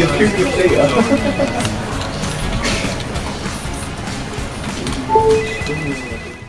you good data. Thank you.